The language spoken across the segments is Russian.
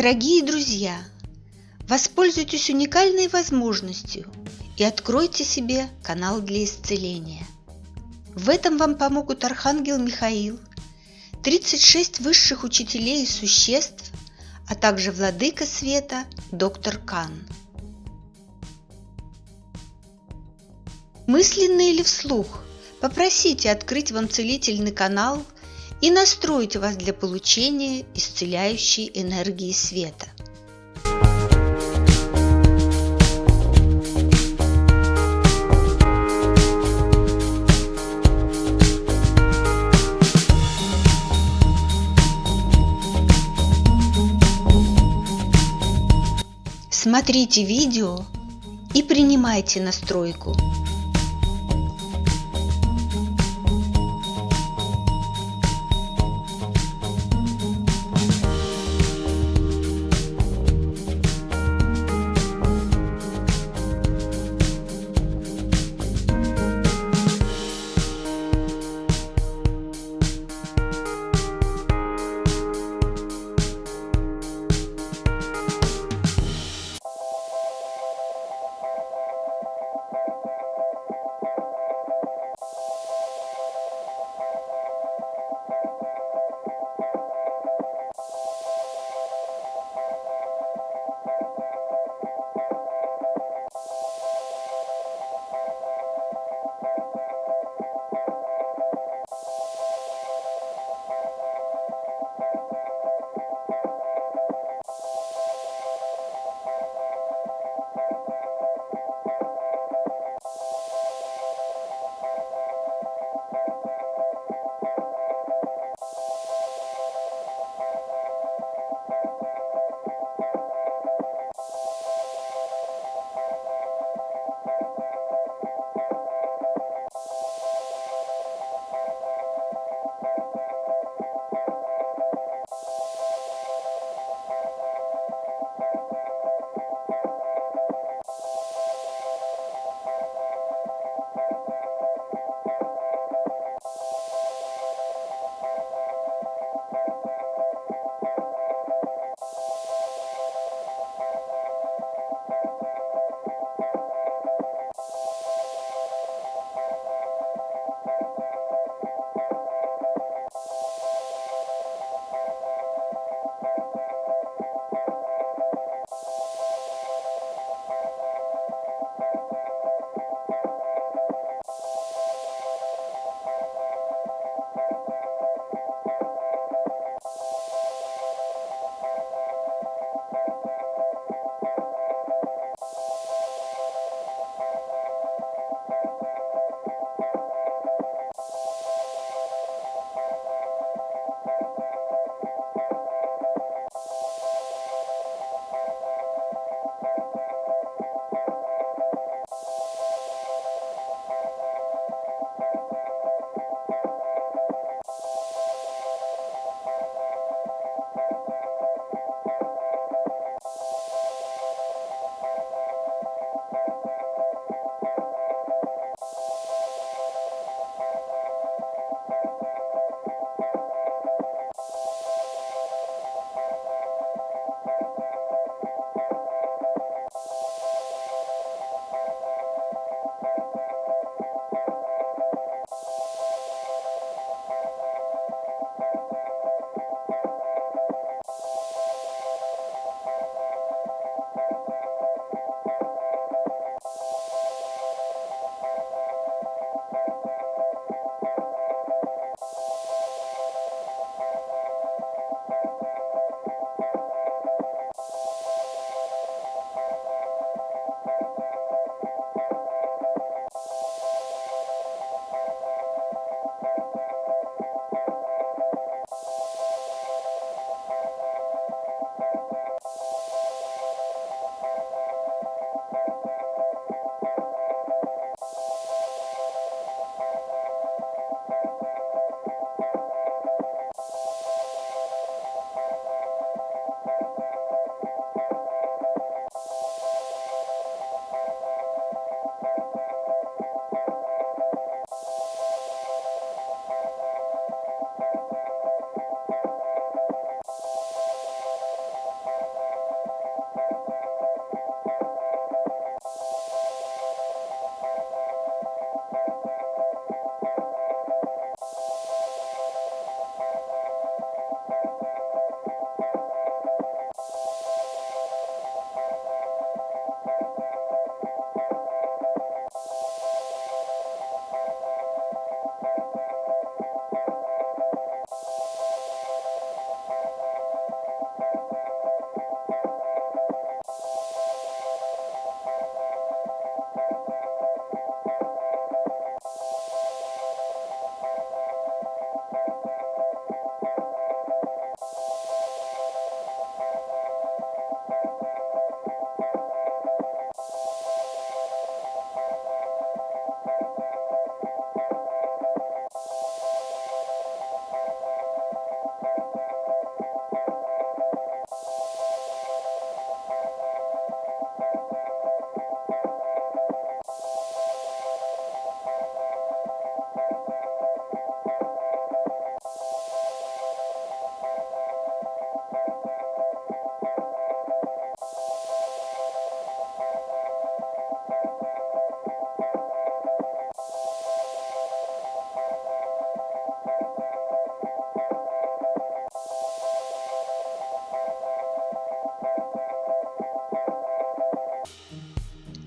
Дорогие друзья, воспользуйтесь уникальной возможностью и откройте себе канал для исцеления. В этом вам помогут Архангел Михаил, 36 высших учителей и существ, а также Владыка Света, доктор Кан. Мысленно или вслух попросите открыть вам целительный канал и настроить вас для получения исцеляющей энергии света. Смотрите видео и принимайте настройку.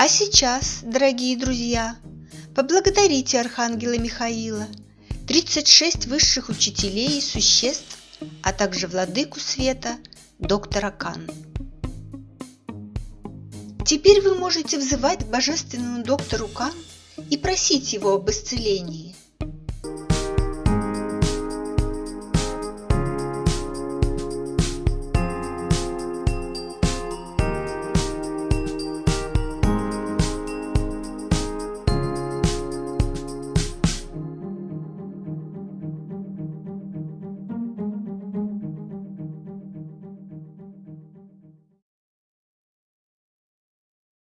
А сейчас, дорогие друзья, поблагодарите Архангела Михаила, 36 высших учителей и существ, а также владыку света, доктора Кан. Теперь вы можете взывать к божественному доктору Кан и просить его об исцелении.